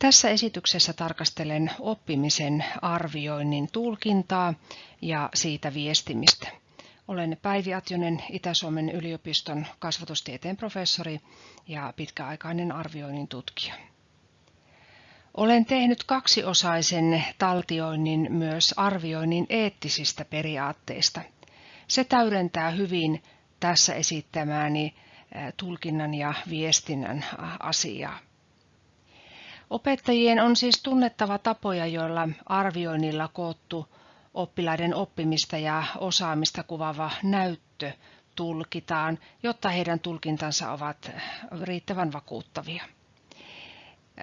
Tässä esityksessä tarkastelen oppimisen arvioinnin tulkintaa ja siitä viestimistä. Olen Päivi Atjonen, Itä-Suomen yliopiston kasvatustieteen professori ja pitkäaikainen arvioinnin tutkija. Olen tehnyt kaksiosaisen taltioinnin myös arvioinnin eettisistä periaatteista. Se täydentää hyvin tässä esittämääni tulkinnan ja viestinnän asiaa. Opettajien on siis tunnettava tapoja, joilla arvioinnilla koottu oppilaiden oppimista ja osaamista kuvaava näyttö tulkitaan, jotta heidän tulkintansa ovat riittävän vakuuttavia.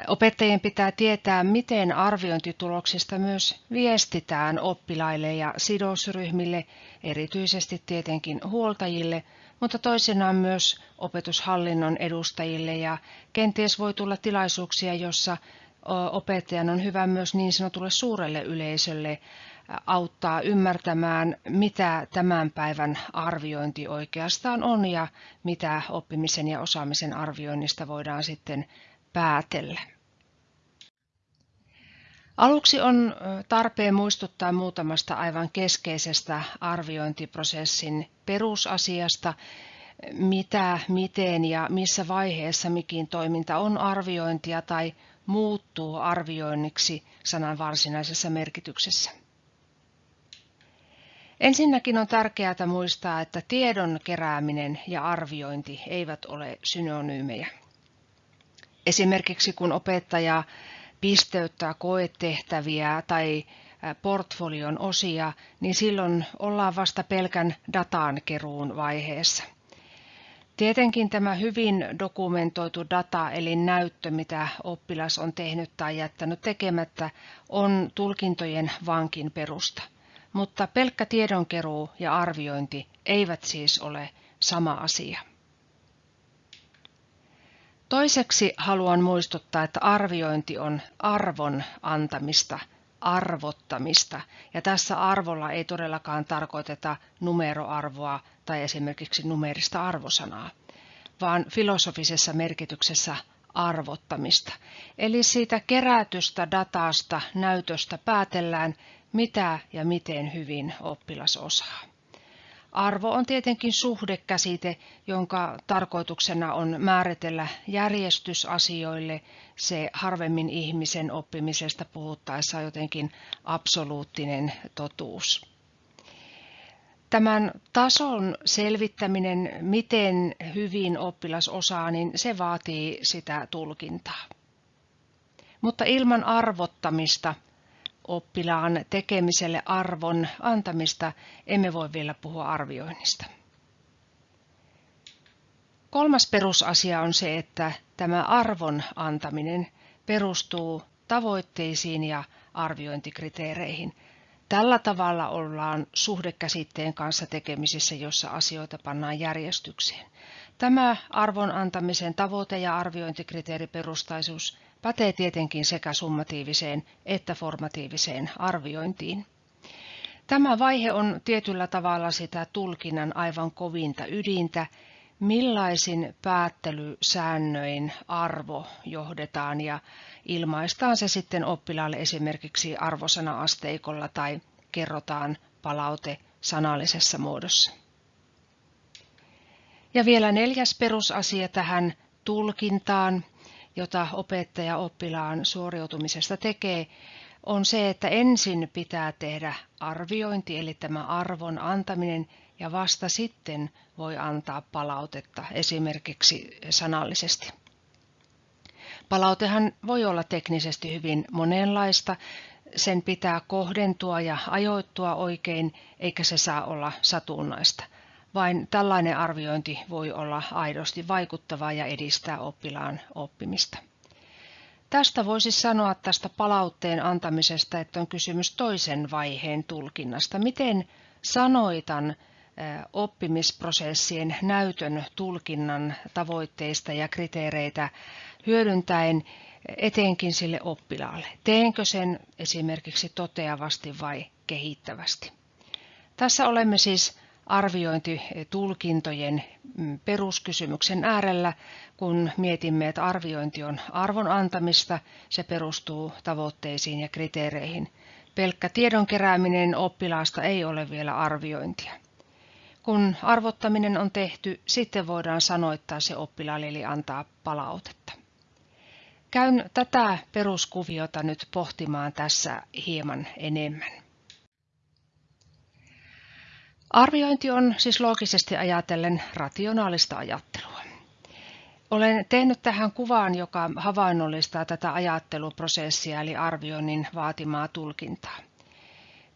Opettajien pitää tietää, miten arviointituloksista myös viestitään oppilaille ja sidosryhmille, erityisesti tietenkin huoltajille, mutta toisinaan myös opetushallinnon edustajille ja kenties voi tulla tilaisuuksia, jossa opettajan on hyvä myös niin sanotulle suurelle yleisölle auttaa ymmärtämään, mitä tämän päivän arviointi oikeastaan on ja mitä oppimisen ja osaamisen arvioinnista voidaan sitten päätellä. Aluksi on tarpeen muistuttaa muutamasta aivan keskeisestä arviointiprosessin perusasiasta, mitä, miten ja missä vaiheessa mikin toiminta on arviointia tai muuttuu arvioinniksi sanan varsinaisessa merkityksessä. Ensinnäkin on tärkeää muistaa, että tiedon kerääminen ja arviointi eivät ole synonyymejä. Esimerkiksi kun opettaja pisteyttää koetehtäviä tai portfolion osia, niin silloin ollaan vasta pelkän datan keruun vaiheessa. Tietenkin tämä hyvin dokumentoitu data eli näyttö, mitä oppilas on tehnyt tai jättänyt tekemättä, on tulkintojen vankin perusta. Mutta pelkkä tiedonkeruu ja arviointi eivät siis ole sama asia. Toiseksi haluan muistuttaa, että arviointi on arvon antamista, arvottamista, ja tässä arvolla ei todellakaan tarkoiteta numeroarvoa tai esimerkiksi numerista arvosanaa, vaan filosofisessa merkityksessä arvottamista. Eli siitä kerätystä datasta, näytöstä päätellään, mitä ja miten hyvin oppilas osaa. Arvo on tietenkin suhdekäsite, jonka tarkoituksena on määritellä järjestysasioille se harvemmin ihmisen oppimisesta puhuttaessa jotenkin absoluuttinen totuus. Tämän tason selvittäminen, miten hyvin oppilas osaa, niin se vaatii sitä tulkintaa. Mutta ilman arvottamista oppilaan tekemiselle arvon antamista, emme voi vielä puhua arvioinnista. Kolmas perusasia on se, että tämä arvon antaminen perustuu tavoitteisiin ja arviointikriteereihin. Tällä tavalla ollaan suhdekäsitteen kanssa tekemisissä, jossa asioita pannaan järjestykseen. Tämä arvon antamisen tavoite- ja arviointikriteeriperustaisuus pätee tietenkin sekä summatiiviseen että formatiiviseen arviointiin. Tämä vaihe on tietyllä tavalla sitä tulkinnan aivan kovinta ydintä, millaisin päättelysäännöin arvo johdetaan ja ilmaistaan se sitten oppilaalle esimerkiksi arvosana-asteikolla tai kerrotaan palaute sanallisessa muodossa. Ja vielä neljäs perusasia tähän tulkintaan jota opettaja oppilaan suoriutumisesta tekee, on se, että ensin pitää tehdä arviointi, eli tämä arvon antaminen, ja vasta sitten voi antaa palautetta esimerkiksi sanallisesti. Palautehan voi olla teknisesti hyvin monenlaista, sen pitää kohdentua ja ajoittua oikein, eikä se saa olla satunnaista. Vain tällainen arviointi voi olla aidosti vaikuttavaa ja edistää oppilaan oppimista. Tästä voisi sanoa tästä palautteen antamisesta, että on kysymys toisen vaiheen tulkinnasta. Miten sanoitan oppimisprosessien näytön tulkinnan tavoitteista ja kriteereitä hyödyntäen etenkin sille oppilaalle. Teenkö sen esimerkiksi toteavasti vai kehittävästi? Tässä olemme siis arviointitulkintojen mm, peruskysymyksen äärellä, kun mietimme, että arviointi on arvon antamista, se perustuu tavoitteisiin ja kriteereihin. Pelkkä tiedon kerääminen oppilaasta ei ole vielä arviointia. Kun arvottaminen on tehty, sitten voidaan sanoittaa se oppilaalle eli antaa palautetta. Käyn tätä peruskuviota nyt pohtimaan tässä hieman enemmän. Arviointi on siis loogisesti ajatellen rationaalista ajattelua. Olen tehnyt tähän kuvaan, joka havainnollistaa tätä ajatteluprosessia eli arvioinnin vaatimaa tulkintaa.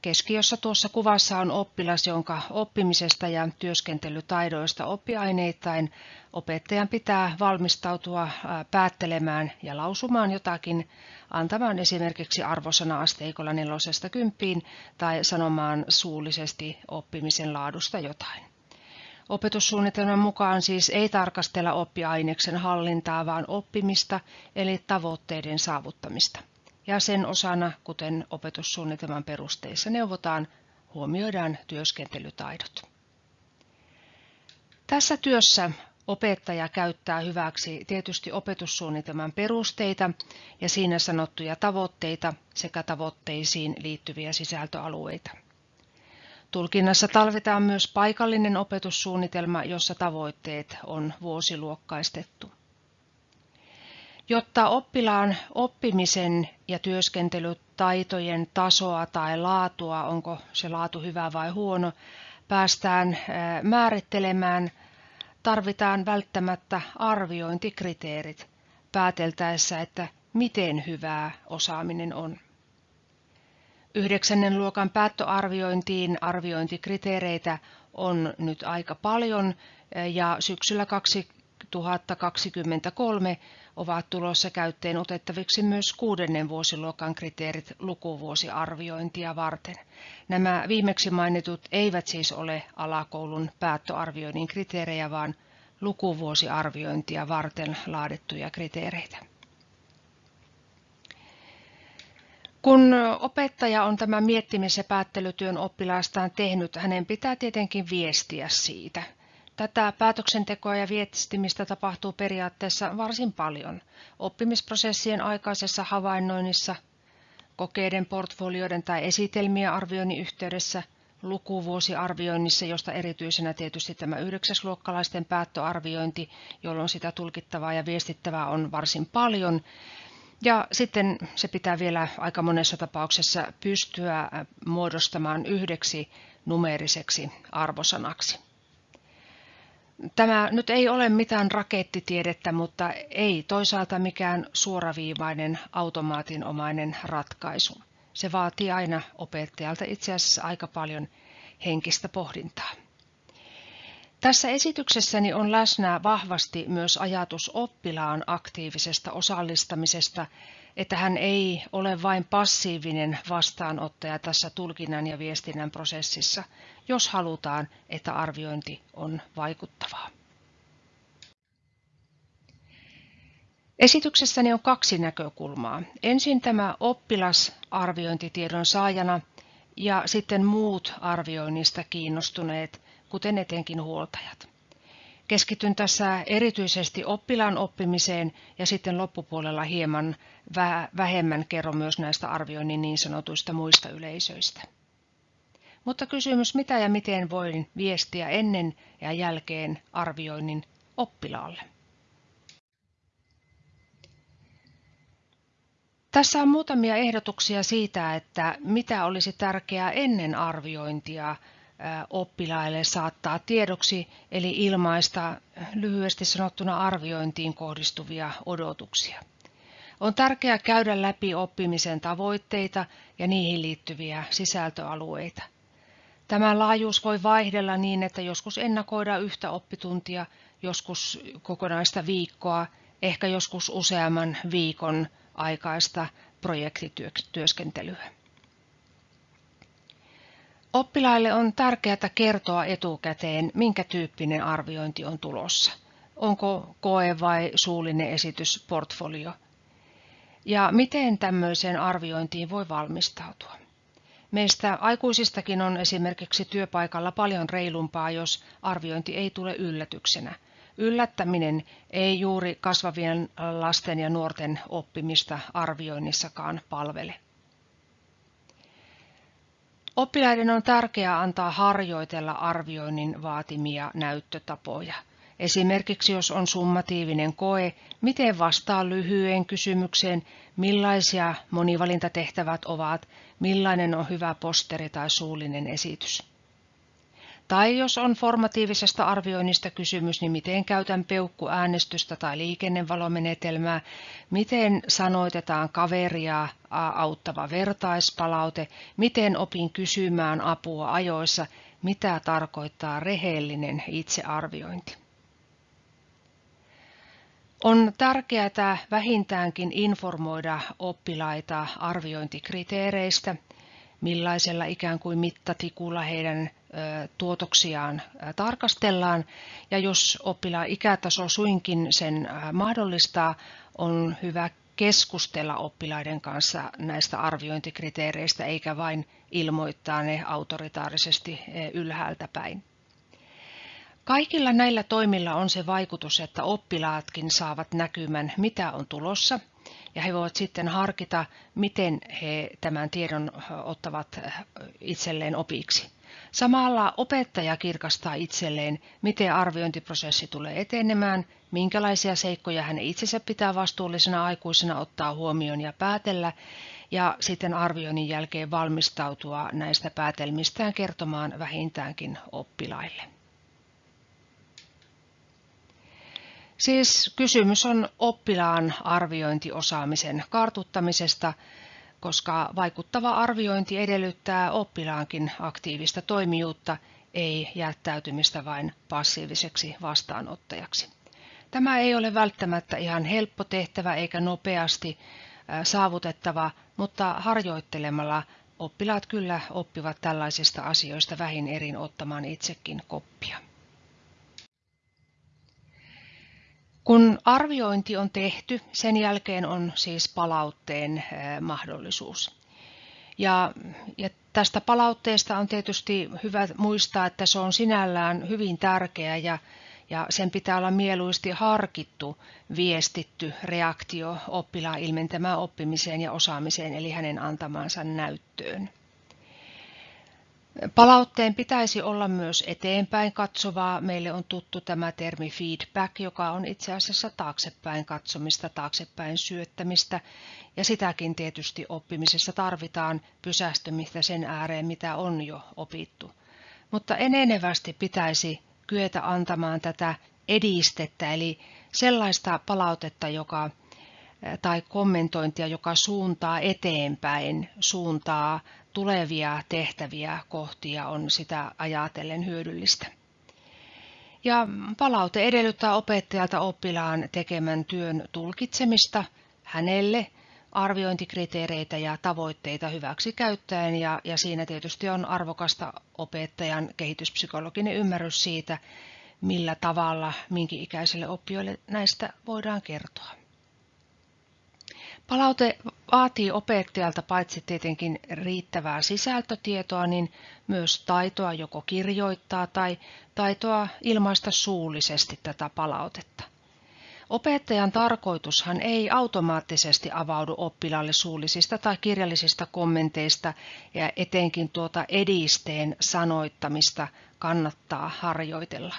Keskiössä tuossa kuvassa on oppilas, jonka oppimisesta ja työskentelytaidoista oppiaineittain opettajan pitää valmistautua päättelemään ja lausumaan jotakin, antamaan esimerkiksi arvosana-asteikolla nelosesta kymppiin tai sanomaan suullisesti oppimisen laadusta jotain. Opetussuunnitelman mukaan siis ei tarkastella oppiaineksen hallintaa, vaan oppimista eli tavoitteiden saavuttamista ja sen osana, kuten opetussuunnitelman perusteissa neuvotaan, huomioidaan työskentelytaidot. Tässä työssä opettaja käyttää hyväksi tietysti opetussuunnitelman perusteita ja siinä sanottuja tavoitteita sekä tavoitteisiin liittyviä sisältöalueita. Tulkinnassa talvitaan myös paikallinen opetussuunnitelma, jossa tavoitteet on vuosiluokkaistettu. Jotta oppilaan oppimisen ja työskentelytaitojen tasoa tai laatua, onko se laatu hyvä vai huono, päästään määrittelemään, tarvitaan välttämättä arviointikriteerit pääteltäessä, että miten hyvää osaaminen on. Yhdeksännen luokan päättöarviointiin arviointikriteereitä on nyt aika paljon ja syksyllä 2023 ovat tulossa käyttöön otettaviksi myös kuudennen vuosiluokan kriteerit lukuvuosiarviointia varten. Nämä viimeksi mainitut eivät siis ole alakoulun päättöarvioinnin kriteerejä, vaan lukuvuosiarviointia varten laadittuja kriteereitä. Kun opettaja on tämän miettimis- ja päättelytyön oppilaastaan tehnyt, hänen pitää tietenkin viestiä siitä – Tätä päätöksentekoa ja viestimistä tapahtuu periaatteessa varsin paljon oppimisprosessien aikaisessa havainnoinnissa, kokeiden, portfolioiden tai esitelmien arvioinnin yhteydessä, lukuvuosiarvioinnissa, josta erityisenä tietysti tämä yhdeksäsluokkalaisten päättöarviointi, jolloin sitä tulkittavaa ja viestittävää on varsin paljon. Ja sitten se pitää vielä aika monessa tapauksessa pystyä muodostamaan yhdeksi numeeriseksi arvosanaksi. Tämä nyt ei ole mitään rakettitiedettä, mutta ei toisaalta mikään suoraviivainen automaatinomainen ratkaisu. Se vaatii aina opettajalta itse asiassa aika paljon henkistä pohdintaa. Tässä esityksessäni on läsnä vahvasti myös ajatus oppilaan aktiivisesta osallistamisesta että hän ei ole vain passiivinen vastaanottaja tässä tulkinnan ja viestinnän prosessissa, jos halutaan, että arviointi on vaikuttavaa. Esityksessäni on kaksi näkökulmaa. Ensin tämä oppilas arviointitiedon saajana ja sitten muut arvioinnista kiinnostuneet, kuten etenkin huoltajat. Keskityn tässä erityisesti oppilaan oppimiseen ja sitten loppupuolella hieman vähemmän kerron myös näistä arvioinnin niin sanotuista muista yleisöistä. Mutta kysymys, mitä ja miten voin viestiä ennen ja jälkeen arvioinnin oppilaalle. Tässä on muutamia ehdotuksia siitä, että mitä olisi tärkeää ennen arviointia oppilaille saattaa tiedoksi, eli ilmaista lyhyesti sanottuna arviointiin kohdistuvia odotuksia. On tärkeää käydä läpi oppimisen tavoitteita ja niihin liittyviä sisältöalueita. Tämä laajuus voi vaihdella niin, että joskus ennakoidaan yhtä oppituntia, joskus kokonaista viikkoa, ehkä joskus useamman viikon aikaista projektityöskentelyä. Oppilaille on tärkeää kertoa etukäteen, minkä tyyppinen arviointi on tulossa. Onko koe vai suullinen esitys portfolio? Ja miten tämmöiseen arviointiin voi valmistautua? Meistä aikuisistakin on esimerkiksi työpaikalla paljon reilumpaa, jos arviointi ei tule yllätyksenä. Yllättäminen ei juuri kasvavien lasten ja nuorten oppimista arvioinnissakaan palvele. Oppilaiden on tärkeää antaa harjoitella arvioinnin vaatimia näyttötapoja. Esimerkiksi jos on summatiivinen koe, miten vastaa lyhyeen kysymykseen, millaisia monivalintatehtävät ovat, millainen on hyvä posteri tai suullinen esitys. Tai jos on formatiivisesta arvioinnista kysymys, niin miten käytän peukkuäänestystä tai liikennevalomenetelmää, miten sanoitetaan kaveria auttava vertaispalaute, miten opin kysymään apua ajoissa, mitä tarkoittaa rehellinen itsearviointi. On tärkeää vähintäänkin informoida oppilaita arviointikriteereistä, millaisella ikään kuin mittatikulla heidän tuotoksiaan tarkastellaan. Ja jos oppilaan ikätaso suinkin sen mahdollistaa, on hyvä keskustella oppilaiden kanssa näistä arviointikriteereistä, eikä vain ilmoittaa ne autoritaarisesti ylhäältä päin. Kaikilla näillä toimilla on se vaikutus, että oppilaatkin saavat näkymän, mitä on tulossa, ja he voivat sitten harkita, miten he tämän tiedon ottavat itselleen opiksi. Samalla opettaja kirkastaa itselleen, miten arviointiprosessi tulee etenemään, minkälaisia seikkoja hän itsensä pitää vastuullisena aikuisena ottaa huomioon ja päätellä, ja sitten arvioinnin jälkeen valmistautua näistä päätelmistään kertomaan vähintäänkin oppilaille. Siis kysymys on oppilaan arviointiosaamisen kartuttamisesta, koska vaikuttava arviointi edellyttää oppilaankin aktiivista toimijuutta, ei jättäytymistä vain passiiviseksi vastaanottajaksi. Tämä ei ole välttämättä ihan helppo tehtävä eikä nopeasti saavutettava, mutta harjoittelemalla oppilaat kyllä oppivat tällaisista asioista vähin erin ottamaan itsekin koppia. Kun arviointi on tehty, sen jälkeen on siis palautteen mahdollisuus. Ja, ja tästä palautteesta on tietysti hyvä muistaa, että se on sinällään hyvin tärkeä ja, ja sen pitää olla mieluisesti harkittu, viestitty reaktio oppilaan ilmentämään oppimiseen ja osaamiseen, eli hänen antamaansa näyttöön. Palautteen pitäisi olla myös eteenpäin katsovaa. Meille on tuttu tämä termi feedback, joka on itse asiassa taaksepäin katsomista, taaksepäin syöttämistä. Ja sitäkin tietysti oppimisessa tarvitaan pysästymistä sen ääreen, mitä on jo opittu. Mutta enenevästi pitäisi kyetä antamaan tätä edistettä, eli sellaista palautetta, joka tai kommentointia, joka suuntaa eteenpäin, suuntaa tulevia tehtäviä kohtia on sitä ajatellen hyödyllistä. Ja palaute edellyttää opettajalta oppilaan tekemän työn tulkitsemista hänelle arviointikriteereitä ja tavoitteita hyväksi käyttäen ja, ja siinä tietysti on arvokasta opettajan kehityspsykologinen ymmärrys siitä, millä tavalla minkä ikäiselle oppijoille näistä voidaan kertoa. Palaute vaatii opettajalta paitsi tietenkin riittävää sisältötietoa, niin myös taitoa joko kirjoittaa tai taitoa ilmaista suullisesti tätä palautetta. Opettajan tarkoitushan ei automaattisesti avaudu oppilaalle suullisista tai kirjallisista kommenteista ja etenkin tuota edisteen sanoittamista kannattaa harjoitella.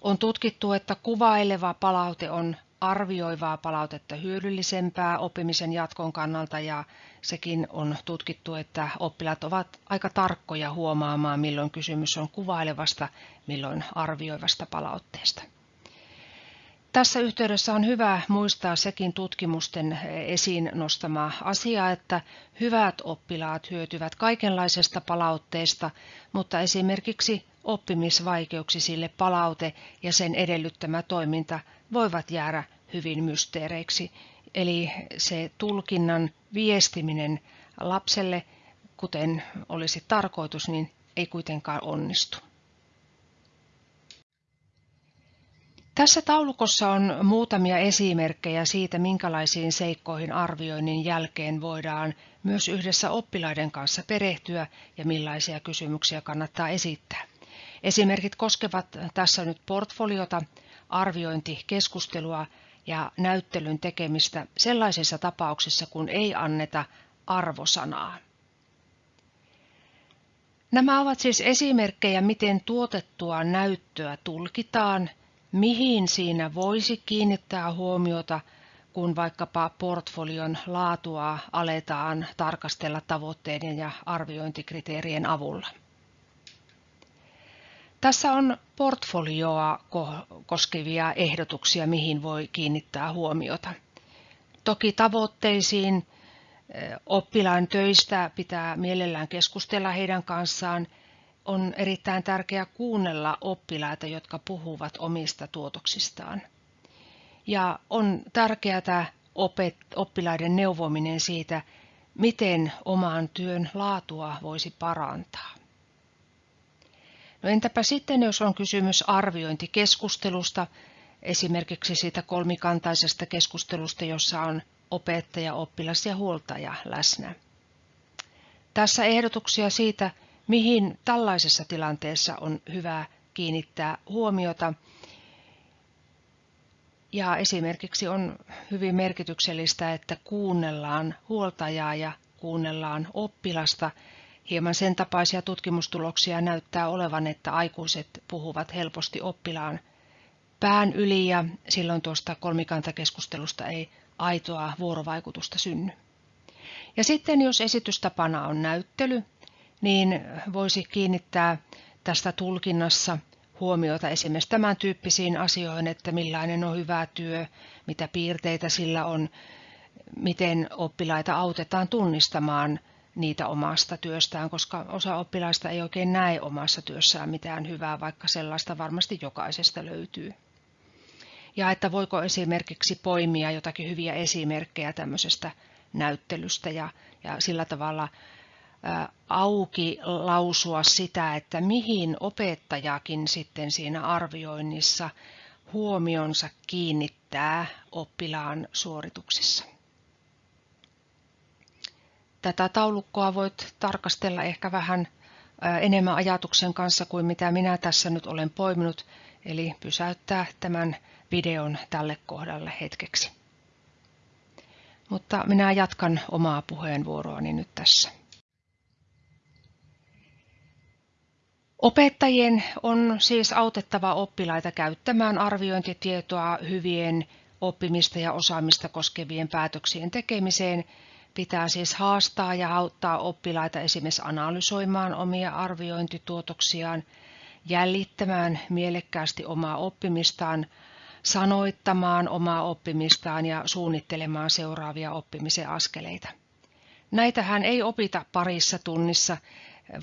On tutkittu, että kuvaileva palaute on arvioivaa palautetta hyödyllisempää oppimisen jatkon kannalta ja sekin on tutkittu, että oppilaat ovat aika tarkkoja huomaamaan, milloin kysymys on kuvailevasta, milloin arvioivasta palautteesta. Tässä yhteydessä on hyvä muistaa sekin tutkimusten esiin nostama asia, että hyvät oppilaat hyötyvät kaikenlaisesta palautteesta, mutta esimerkiksi oppimisvaikeuksisille palaute ja sen edellyttämä toiminta voivat jäädä hyvin mysteereiksi. Eli se tulkinnan viestiminen lapselle, kuten olisi tarkoitus, niin ei kuitenkaan onnistu. Tässä taulukossa on muutamia esimerkkejä siitä, minkälaisiin seikkoihin arvioinnin jälkeen voidaan myös yhdessä oppilaiden kanssa perehtyä ja millaisia kysymyksiä kannattaa esittää. Esimerkit koskevat tässä nyt portfoliota, arviointikeskustelua ja näyttelyn tekemistä sellaisissa tapauksissa, kun ei anneta arvosanaa. Nämä ovat siis esimerkkejä, miten tuotettua näyttöä tulkitaan, mihin siinä voisi kiinnittää huomiota, kun vaikkapa portfolion laatua aletaan tarkastella tavoitteiden ja arviointikriteerien avulla. Tässä on portfolioa koskevia ehdotuksia, mihin voi kiinnittää huomiota. Toki tavoitteisiin oppilaan töistä pitää mielellään keskustella heidän kanssaan. On erittäin tärkeää kuunnella oppilaita, jotka puhuvat omista tuotoksistaan. Ja on tärkeää oppilaiden neuvominen siitä, miten oman työn laatua voisi parantaa. No entäpä sitten, jos on kysymys arviointikeskustelusta, esimerkiksi siitä kolmikantaisesta keskustelusta, jossa on opettaja, oppilas ja huoltaja läsnä. Tässä ehdotuksia siitä, mihin tällaisessa tilanteessa on hyvä kiinnittää huomiota. Ja esimerkiksi on hyvin merkityksellistä, että kuunnellaan huoltajaa ja kuunnellaan oppilasta. Hieman sen tapaisia tutkimustuloksia näyttää olevan, että aikuiset puhuvat helposti oppilaan pään yli ja silloin tuosta kolmikantakeskustelusta ei aitoa vuorovaikutusta synny. Ja sitten jos esitystapana on näyttely, niin voisi kiinnittää tästä tulkinnassa huomiota esimerkiksi tämän tyyppisiin asioihin, että millainen on hyvä työ, mitä piirteitä sillä on, miten oppilaita autetaan tunnistamaan niitä omasta työstään, koska osa oppilaista ei oikein näe omassa työssään mitään hyvää, vaikka sellaista varmasti jokaisesta löytyy ja että voiko esimerkiksi poimia jotakin hyviä esimerkkejä tämmöisestä näyttelystä ja, ja sillä tavalla auki lausua sitä, että mihin opettajakin sitten siinä arvioinnissa huomionsa kiinnittää oppilaan suorituksissa. Tätä taulukkoa voit tarkastella ehkä vähän enemmän ajatuksen kanssa kuin mitä minä tässä nyt olen poiminut, eli pysäyttää tämän videon tälle kohdalle hetkeksi. Mutta minä jatkan omaa puheenvuoroani nyt tässä. Opettajien on siis autettava oppilaita käyttämään arviointitietoa hyvien oppimista ja osaamista koskevien päätöksien tekemiseen. Pitää siis haastaa ja auttaa oppilaita esimerkiksi analysoimaan omia arviointituotoksiaan, jäljittämään mielekkäästi omaa oppimistaan, sanoittamaan omaa oppimistaan ja suunnittelemaan seuraavia oppimisen askeleita. Näitähän ei opita parissa tunnissa,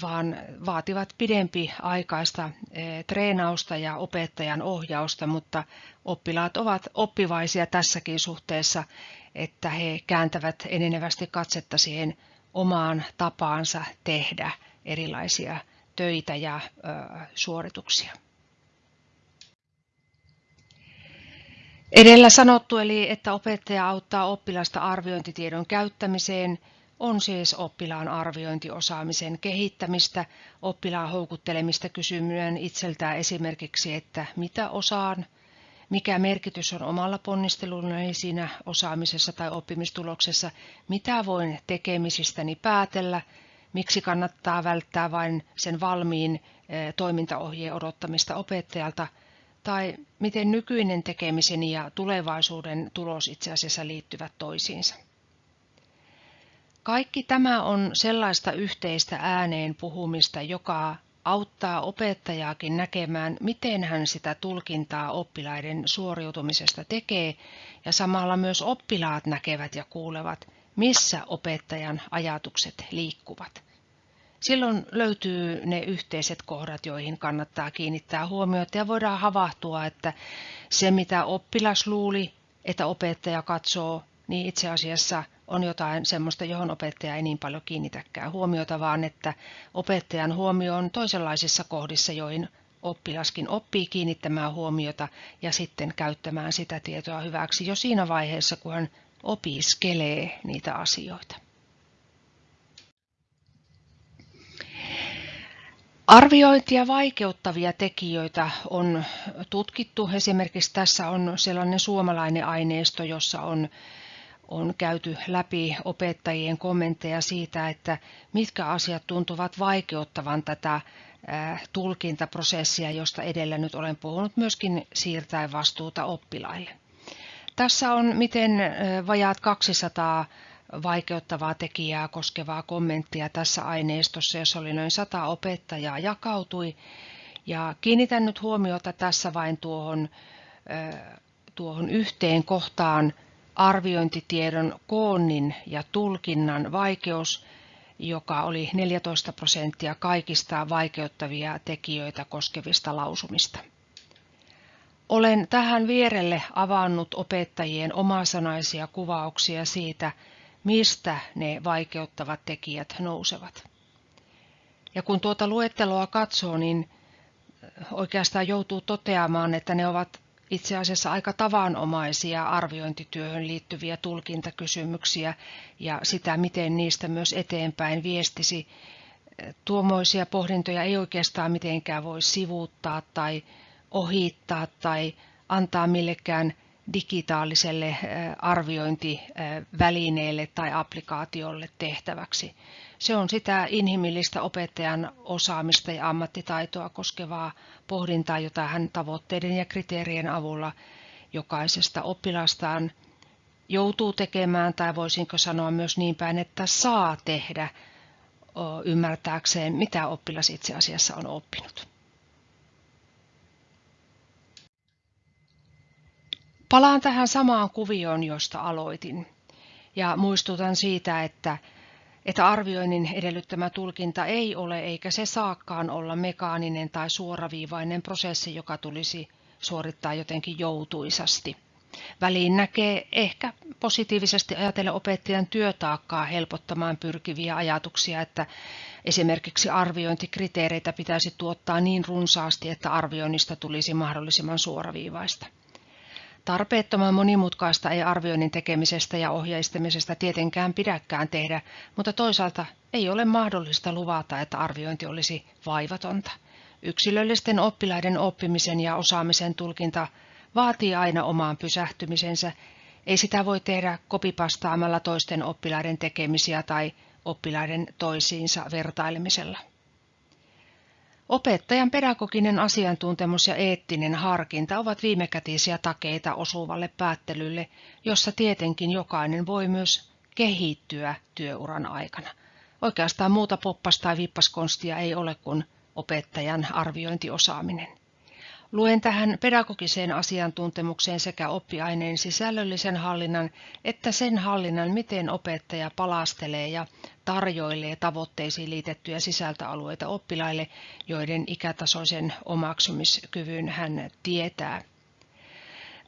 vaan vaativat pidempi aikaista eh, treenausta ja opettajan ohjausta, mutta oppilaat ovat oppivaisia tässäkin suhteessa, että he kääntävät enenevästi katsetta siihen omaan tapaansa tehdä erilaisia töitä ja suorituksia. Edellä sanottu eli, että opettaja auttaa oppilasta arviointitiedon käyttämiseen, on siis oppilaan arviointiosaamisen kehittämistä, oppilaan houkuttelemista kysymään itseltään esimerkiksi, että mitä osaan, mikä merkitys on omalla ponnistelullani siinä osaamisessa tai oppimistuloksessa, mitä voin tekemisistäni päätellä, miksi kannattaa välttää vain sen valmiin eh, toimintaohjeen odottamista opettajalta – tai miten nykyinen tekemiseni ja tulevaisuuden tulos itse asiassa liittyvät toisiinsa. Kaikki tämä on sellaista yhteistä ääneen puhumista, joka auttaa opettajaakin näkemään, miten hän sitä tulkintaa oppilaiden suoriutumisesta tekee, ja samalla myös oppilaat näkevät ja kuulevat, missä opettajan ajatukset liikkuvat. Silloin löytyy ne yhteiset kohdat, joihin kannattaa kiinnittää huomiota ja voidaan havahtua, että se mitä oppilas luuli, että opettaja katsoo, niin itse asiassa on jotain semmoista, johon opettaja ei niin paljon kiinnitäkään huomiota, vaan että opettajan huomio on toisenlaisissa kohdissa, joihin oppilaskin oppii kiinnittämään huomiota ja sitten käyttämään sitä tietoa hyväksi jo siinä vaiheessa, kun hän opiskelee niitä asioita. Arviointia vaikeuttavia tekijöitä on tutkittu. Esimerkiksi tässä on sellainen suomalainen aineisto, jossa on, on käyty läpi opettajien kommentteja siitä, että mitkä asiat tuntuvat vaikeuttavan tätä tulkintaprosessia, josta edellä nyt olen puhunut, myöskin siirtäen vastuuta oppilaille. Tässä on miten vajaat 200 vaikeuttavaa tekijää koskevaa kommenttia tässä aineistossa, jossa oli noin sata opettajaa jakautui. Ja kiinnitän nyt huomiota tässä vain tuohon, tuohon yhteen kohtaan arviointitiedon koonnin ja tulkinnan vaikeus, joka oli 14 prosenttia kaikista vaikeuttavia tekijöitä koskevista lausumista. Olen tähän vierelle avannut opettajien omasanaisia kuvauksia siitä, mistä ne vaikeuttavat tekijät nousevat. Ja kun tuota luetteloa katsoo, niin oikeastaan joutuu toteamaan, että ne ovat itse asiassa aika tavanomaisia arviointityöhön liittyviä tulkintakysymyksiä ja sitä, miten niistä myös eteenpäin viestisi. Tuomoisia pohdintoja ei oikeastaan mitenkään voi sivuuttaa tai ohittaa tai antaa millekään digitaaliselle arviointivälineelle tai applikaatiolle tehtäväksi. Se on sitä inhimillistä opettajan osaamista ja ammattitaitoa koskevaa pohdintaa, jota hän tavoitteiden ja kriteerien avulla jokaisesta oppilastaan joutuu tekemään, tai voisinko sanoa myös niin päin, että saa tehdä ymmärtääkseen, mitä oppilas itse asiassa on oppinut. Palaan tähän samaan kuvioon, josta aloitin, ja muistutan siitä, että, että arvioinnin edellyttämä tulkinta ei ole eikä se saakkaan olla mekaaninen tai suoraviivainen prosessi, joka tulisi suorittaa jotenkin joutuisasti. Väliin näkee ehkä positiivisesti ajatella opettajan työtaakkaa helpottamaan pyrkiviä ajatuksia, että esimerkiksi arviointikriteereitä pitäisi tuottaa niin runsaasti, että arvioinnista tulisi mahdollisimman suoraviivaista. Tarpeettoman monimutkaista ei arvioinnin tekemisestä ja ohjeistamisesta tietenkään pidäkään tehdä, mutta toisaalta ei ole mahdollista luvata, että arviointi olisi vaivatonta. Yksilöllisten oppilaiden oppimisen ja osaamisen tulkinta vaatii aina omaan pysähtymisensä. Ei sitä voi tehdä kopipastaamalla toisten oppilaiden tekemisiä tai oppilaiden toisiinsa vertailemisella. Opettajan pedagoginen asiantuntemus ja eettinen harkinta ovat viimekätisiä takeita osuvalle päättelylle, jossa tietenkin jokainen voi myös kehittyä työuran aikana. Oikeastaan muuta poppas- tai vippaskonstia ei ole kuin opettajan arviointiosaaminen. Luen tähän pedagogiseen asiantuntemukseen sekä oppiaineen sisällöllisen hallinnan että sen hallinnan, miten opettaja palastelee ja tarjoilee tavoitteisiin liitettyjä sisältöalueita oppilaille, joiden ikätasoisen omaksumiskyvyn hän tietää.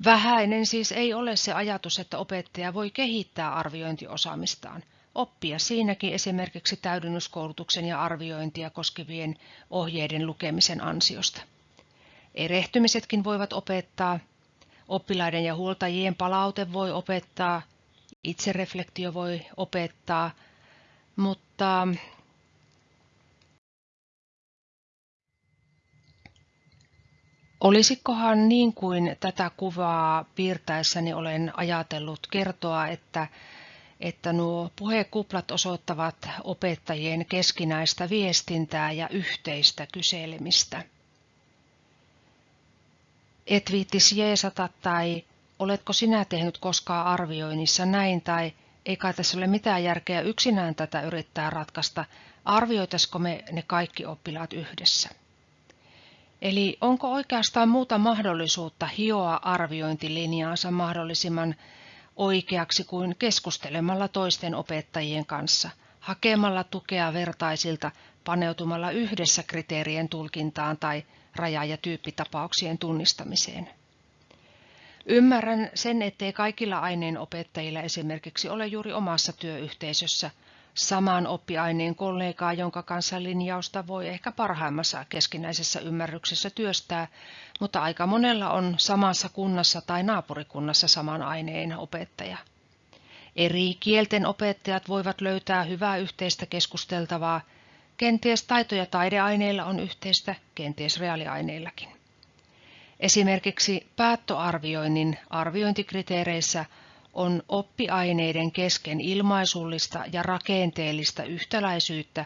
Vähäinen siis ei ole se ajatus, että opettaja voi kehittää arviointiosaamistaan. Oppia siinäkin esimerkiksi täydennyskoulutuksen ja arviointia koskevien ohjeiden lukemisen ansiosta. Erehtymisetkin voivat opettaa, oppilaiden ja huoltajien palaute voi opettaa, itsereflektio voi opettaa, mutta Olisikohan niin kuin tätä kuvaa piirtäessäni olen ajatellut kertoa, että, että nuo puhekuplat osoittavat opettajien keskinäistä viestintää ja yhteistä kyselemistä et viittis jeesata tai oletko sinä tehnyt koskaan arvioinnissa näin tai ei kai tässä ole mitään järkeä yksinään tätä yrittää ratkaista, arvioitaisiko me ne kaikki oppilaat yhdessä. Eli onko oikeastaan muuta mahdollisuutta hioa arviointilinjaansa mahdollisimman oikeaksi kuin keskustelemalla toisten opettajien kanssa, hakemalla tukea vertaisilta, paneutumalla yhdessä kriteerien tulkintaan tai raja- ja tyyppitapauksien tunnistamiseen. Ymmärrän sen, ettei kaikilla aineenopettajilla esimerkiksi ole juuri omassa työyhteisössä saman oppiaineen kollegaa, jonka kanssa linjausta voi ehkä parhaimmassa keskinäisessä ymmärryksessä työstää, mutta aika monella on samassa kunnassa tai naapurikunnassa saman aineen opettaja. Eri kielten opettajat voivat löytää hyvää yhteistä keskusteltavaa. Kenties taito- ja taideaineilla on yhteistä, kenties reaaliaineilla,kin. Esimerkiksi päättöarvioinnin arviointikriteereissä on oppiaineiden kesken ilmaisullista ja rakenteellista yhtäläisyyttä,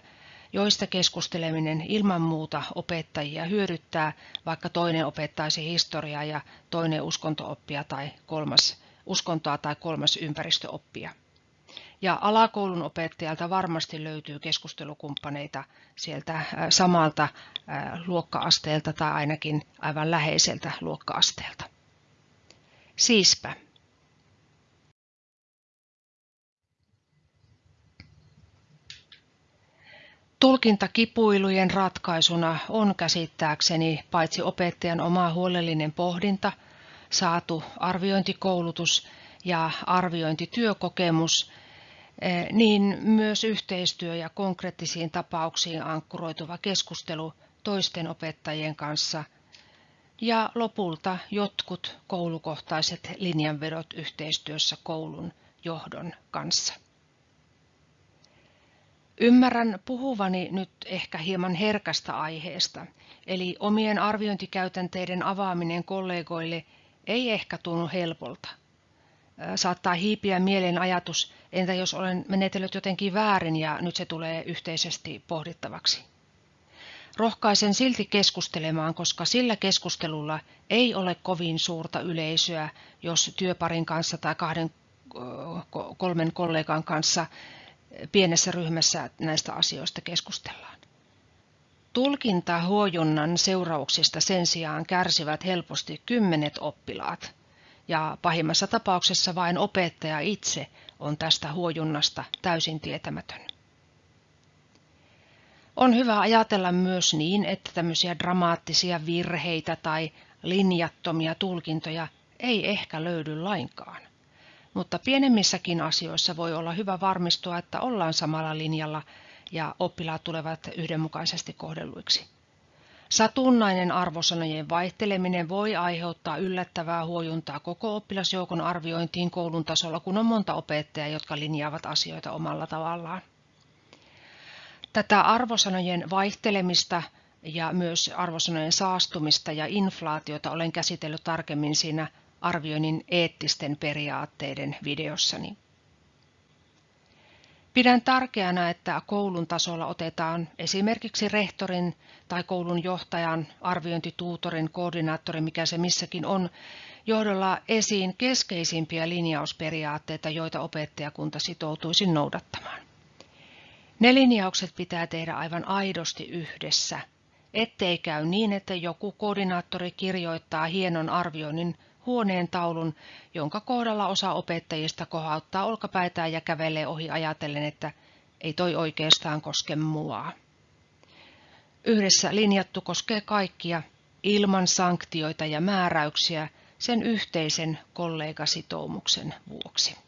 joista keskusteleminen ilman muuta opettajia hyödyttää, vaikka toinen opettaisi historiaa ja toinen uskontooppia tai kolmas uskontoa tai kolmas ympäristöoppia. Ja alakoulun opettajalta varmasti löytyy keskustelukumppaneita sieltä samalta luokkaasteelta tai ainakin aivan läheiseltä luokkaasteelta. Siispä. Tulkintakipuilujen ratkaisuna on käsittääkseni paitsi opettajan oma huolellinen pohdinta, saatu arviointikoulutus ja arviointityökokemus, niin myös yhteistyö ja konkreettisiin tapauksiin ankkuroituva keskustelu toisten opettajien kanssa ja lopulta jotkut koulukohtaiset linjanvedot yhteistyössä koulun johdon kanssa. Ymmärrän puhuvani nyt ehkä hieman herkästä aiheesta, eli omien arviointikäytänteiden avaaminen kollegoille ei ehkä tunnu helpolta. Saattaa hiipiä mieleen ajatus, entä jos olen menetellyt jotenkin väärin ja nyt se tulee yhteisesti pohdittavaksi. Rohkaisen silti keskustelemaan, koska sillä keskustelulla ei ole kovin suurta yleisöä, jos työparin kanssa tai kahden kolmen kollegan kanssa pienessä ryhmässä näistä asioista keskustellaan. Tulkintahuojunnan seurauksista sen sijaan kärsivät helposti kymmenet oppilaat, ja pahimmassa tapauksessa vain opettaja itse on tästä huojunnasta täysin tietämätön. On hyvä ajatella myös niin, että tämmöisiä dramaattisia virheitä tai linjattomia tulkintoja ei ehkä löydy lainkaan. Mutta pienemmissäkin asioissa voi olla hyvä varmistua, että ollaan samalla linjalla ja oppilaat tulevat yhdenmukaisesti kohdelluiksi. Satunnainen arvosanojen vaihteleminen voi aiheuttaa yllättävää huojuntaa koko oppilasjoukon arviointiin koulun tasolla, kun on monta opettajaa, jotka linjaavat asioita omalla tavallaan. Tätä arvosanojen vaihtelemista ja myös arvosanojen saastumista ja inflaatiota olen käsitellyt tarkemmin siinä arvioinnin eettisten periaatteiden videossani. Pidän tärkeänä, että koulun tasolla otetaan esimerkiksi rehtorin tai koulun johtajan, arviointituutorin, koordinaattorin, mikä se missäkin on, johdolla esiin keskeisimpiä linjausperiaatteita, joita opettajakunta sitoutuisi noudattamaan. Ne linjaukset pitää tehdä aivan aidosti yhdessä, ettei käy niin, että joku koordinaattori kirjoittaa hienon arvioinnin huoneen taulun, jonka kohdalla osa opettajista kohauttaa olkapäitään ja kävelee ohi ajatellen, että ei toi oikeastaan koske mua. Yhdessä linjattu koskee kaikkia ilman sanktioita ja määräyksiä sen yhteisen kollegasitoumuksen vuoksi.